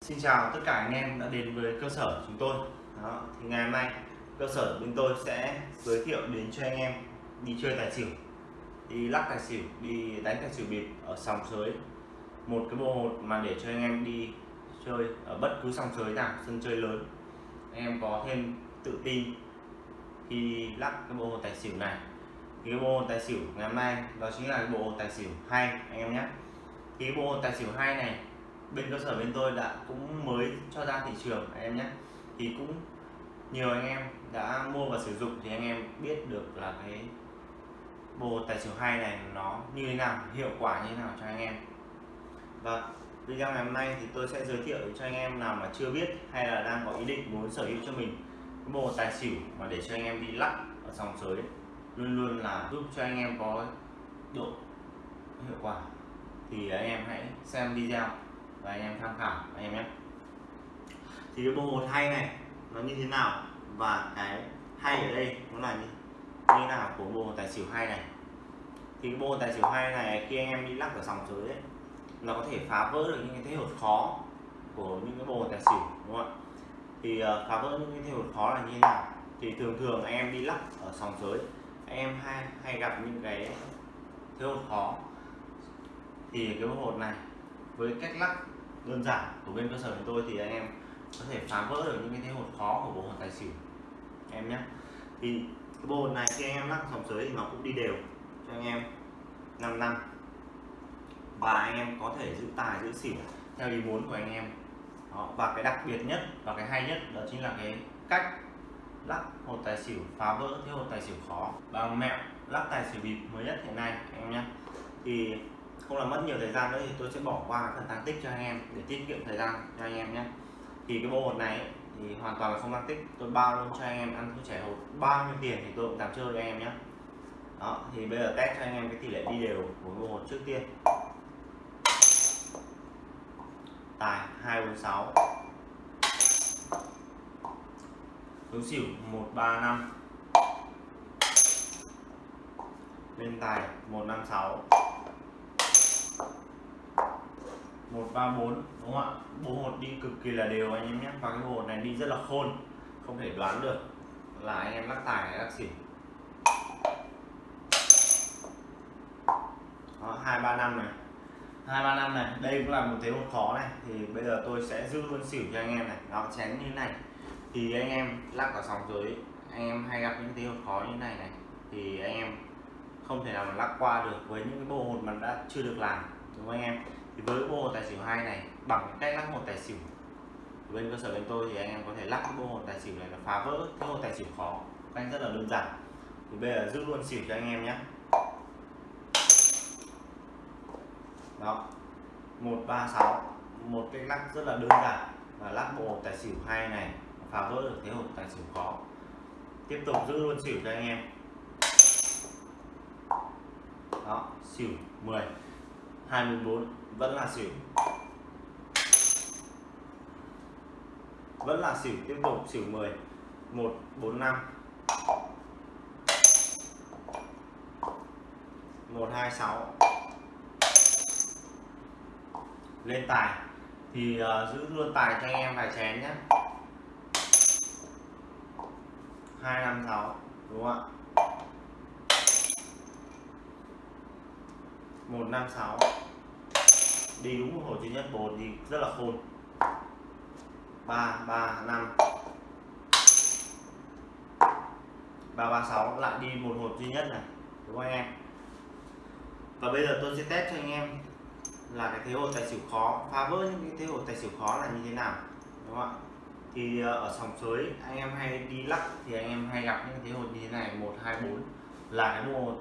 Xin chào tất cả anh em đã đến với cơ sở chúng tôi. Đó, thì ngày hôm nay cơ sở bên tôi sẽ giới thiệu đến cho anh em đi chơi tài xỉu đi lắc tài xỉu đi đánh tài xỉu bịp ở sòng sới. Một cái bộ hột mà để cho anh em đi chơi ở bất cứ sòng sới nào sân chơi lớn. Anh em có thêm tự tin khi lắc cái bộ hột tài xỉu này. Thì cái bộ hột tài xỉu ngày hôm nay đó chính là cái bộ hột tài xỉu hay anh em nhé. Thì cái bộ hột tài xỉu hay này bên cơ sở bên tôi đã cũng mới cho ra thị trường anh em nhé. Thì cũng nhiều anh em đã mua và sử dụng thì anh em biết được là cái bộ tài xỉu hay này nó như thế nào, hiệu quả như thế nào cho anh em. Và video ngày hôm nay thì tôi sẽ giới thiệu cho anh em nào mà chưa biết hay là đang có ý định muốn sở hữu cho mình cái bộ tài xỉu mà để cho anh em đi lắc ở sòng sới luôn luôn là giúp cho anh em có độ hiệu quả. Thì anh em hãy xem video và anh em tham khảo anh em nhé. Thì cái bộ hột hay này nó như thế nào? Và cái hay ở đây nó là như, như nào của bộ tài xỉu hay này? Thì cái bộ tài xỉu hay này khi anh em đi lắc ở sòng dưới ấy nó có thể phá vỡ được những cái thế hột khó của những cái bộ tài xỉu đúng không ạ? Thì uh, phá vỡ những cái thế hột khó là như thế nào? Thì thường thường anh em đi lắc ở sòng dưới anh em hay hay gặp những cái thế hột khó. Thì cái bộ hột này với cách lắc đơn giản của bên cơ sở của tôi thì anh em có thể phá vỡ được những cái thế hột khó của bộ hột tài xỉu. Em nhé. Thì cái bộ hột này khi anh em lắc sòng sới thì nó cũng đi đều cho anh em. 5 năm. Và anh em có thể giữ tài, giữ xỉu theo ý muốn của anh em. Đó. và cái đặc biệt nhất và cái hay nhất đó chính là cái cách lắc hột tài xỉu, phá vỡ thế hột tài xỉu khó. Bằng mẹo lắc tài xỉu bịp mới nhất hiện nay, anh em nhé. Thì không làm mất nhiều thời gian nữa thì tôi sẽ bỏ qua phần tăng tích cho anh em để tiết kiệm thời gian cho anh em nhé. Thì cái bộ hột này ấy, thì hoàn toàn là không tăng tích. Tôi bao luôn cho anh em ăn thuốc trẻ hột bao nhiêu tiền thì tôi cũng dám chơi cho anh em nhé. Đó thì bây giờ test cho anh em cái tỷ lệ đi đều của bộ hột trước tiên. Tài 246 số xỉu 135 lên tài 156 134 đúng không ạ? Bộ hột đi cực kỳ là đều anh em nhé. Và cái bộ hột này đi rất là khôn không thể đoán được là anh em lắc tài hay lắc xỉu Đó, 235 này. 235 này đây cũng là một thế hột khó này. Thì bây giờ tôi sẽ giữ luôn xỉu cho anh em này. Nó chén như thế này. Thì anh em lắc ở sòng dưới anh em hay gặp những thế hột khó như thế này này. Thì anh em không thể nào mà lắc qua được với những cái bộ hột mà đã chưa được làm đúng không anh em? Thì với bộ tài xỉu hai này, bằng cách lắc một tài xỉu bên cơ sở bên tôi thì anh em có thể lắc bộ hột tài xỉu này là phá vỡ cái hồn tài xỉu khó anh rất là đơn giản. Thì bây giờ giữ luôn xỉu cho anh em nhé. Đó. 136 một cách lắc rất là đơn giản và lắc bộ hột tài xỉu hai này, phá vỡ được thế hồn tài xỉu khó. Tiếp tục giữ luôn xỉu cho anh em. Đó, xỉu 10 24 vẫn là xỉu. Vẫn là xỉu tiếp tục xỉu 10 145 126 lên tài. Thì uh, giữ luôn tài cho anh em vài chén nhé 256 đúng không ạ? 156 đi đúng một hồi duy nhất bột thì rất là khôn. 3 3 5 336 lại đi một hột duy nhất này, đúng không anh em? Và bây giờ tôi sẽ test cho anh em là cái thế hột tài xỉu khó, phá vỡ những cái thế hột tài xỉu khó là như thế nào, đúng không ạ? Thì ờ, ở sòng sới, anh em hay đi lắc thì anh em hay gặp những thế hột như thế này 1 2 4 là cái bộ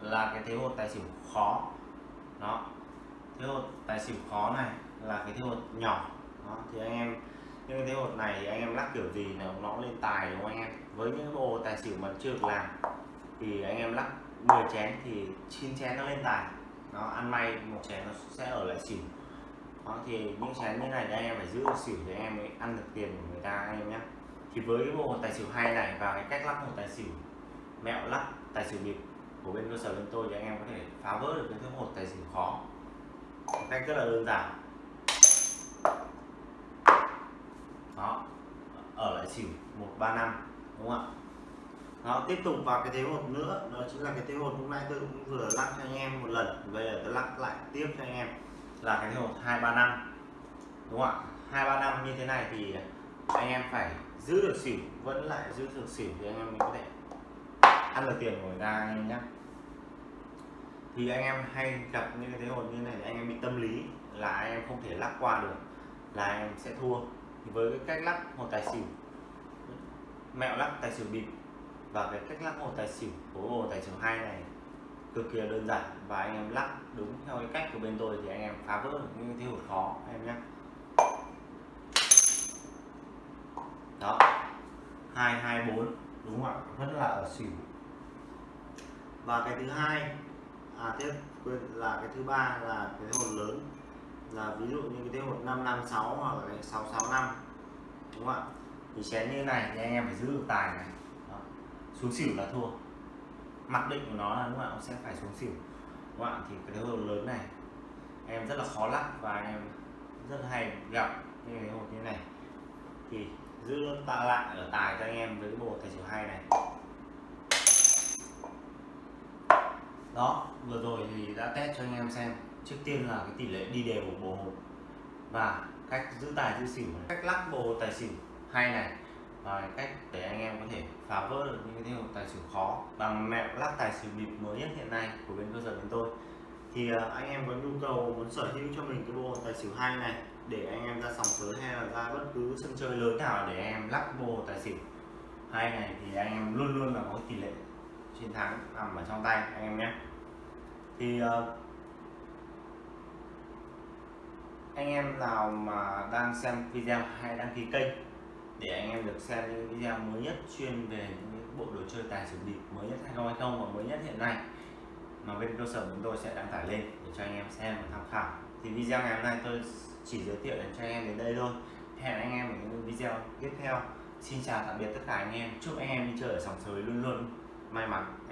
là cái thế hột tài xỉu khó. Đó thế hột tài xỉu khó này là cái thế hột nhỏ. Đó thì anh em những cái thế hột này thì anh em lắc kiểu gì nó nó lên tài đúng không anh em? Với những bộ tài xỉu mà chưa được làm thì anh em lắc 10 chén thì 9 chén nó lên tài. Nó ăn may một chén nó sẽ ở lại xỉu. Đó, thì những chén như này thì anh em phải giữ được xỉu thì anh em mới ăn được tiền của người ta anh em nhé. Thì với cái bộ tài xỉu hay này và cái cách lắc một tài xỉu mẹo lắc tài xỉu bịp của bên cơ sở bên tôi thì anh em có thể phá vỡ được cái thứ một tài xỉu khó cách rất là đơn giản. Đó. Ở lại xỉu 135 đúng không ạ? Đó tiếp tục vào cái thế hột nữa. Đó chính là cái thế hột hôm nay tôi cũng vừa lắc cho anh em một lần. Bây giờ tôi lắc lại tiếp cho anh em. Là cái thế hột 235 đúng không ạ? 235 như thế này thì anh em phải giữ được xỉu, vẫn lại giữ được xỉu thì anh em mới có thể ăn được tiền của người ta, anh em nhé thì anh em hay gặp những cái thế hột như này thì anh em bị tâm lý là anh em không thể lắc qua được, là anh em sẽ thua. Thì với cái cách lắc hột tài xỉu, mẹo lắc tài xỉu bịp và cái cách lắc hột tài xỉu của hồ tài xỉu hai này cực kỳ đơn giản và anh em lắc đúng theo cái cách của bên tôi thì anh em phá vỡ được những thế hột khó, anh em nhé đó, hai hai, bốn, đúng không ạ? Vẫn là ở xỉu. Và cái thứ hai à tiếp quên, là cái thứ ba là cái thế hột lớn. Là ví dụ như cái thế hột 556 hoặc là cái 665 đúng không ạ? Thì chén như này thì anh em phải giữ được tài này. Đó. xuống xỉu là thua. Mặc định của nó là lúc nào sẽ phải xuống xỉu. Đúng không ạ? Thì cái thế hột lớn này, em rất là khó lắc và anh em rất hay gặp như cái hột như này. Thì giữ tạ lại ở tài cho anh em với cái bộ tài xỉu hai này. Đó, vừa rồi thì đã test cho anh em xem trước tiên là cái tỷ lệ đi đều của bộ hột và cách giữ tài giữ xỉu này. cách lắc bộ tài xỉu hay này và cách để anh em có thể phá vỡ được những cái hột tài xỉu khó bằng mẹo lắc tài xỉu bịp mới nhất hiện nay của bên cơ sở bên tôi thì à, anh em có nhu cầu muốn sở hữu cho mình cái bộ tài xỉu hai này để anh em ra sòng sới hay là ra bất cứ sân chơi lớn nào để em lắc bộ tài xỉu hai này thì anh em luôn luôn là có tỷ lệ chiến thắng nằm ở trong tay anh em nhé. Thì uh, anh em nào mà đang xem video hay đăng ký kênh để anh em được xem những video mới nhất chuyên về những bộ đồ chơi tài xỉu bịp mới nhất 2020 và mới nhất hiện nay mà bên cơ sở chúng tôi sẽ đăng tải lên để cho anh em xem và tham khảo. Thì video ngày hôm nay tôi chỉ giới thiệu đến cho anh em đến đây thôi. Hẹn anh em ở những video tiếp theo. Xin chào tạm biệt tất cả anh em. Chúc anh em đi chơi ở sòng sới luôn luôn may mắn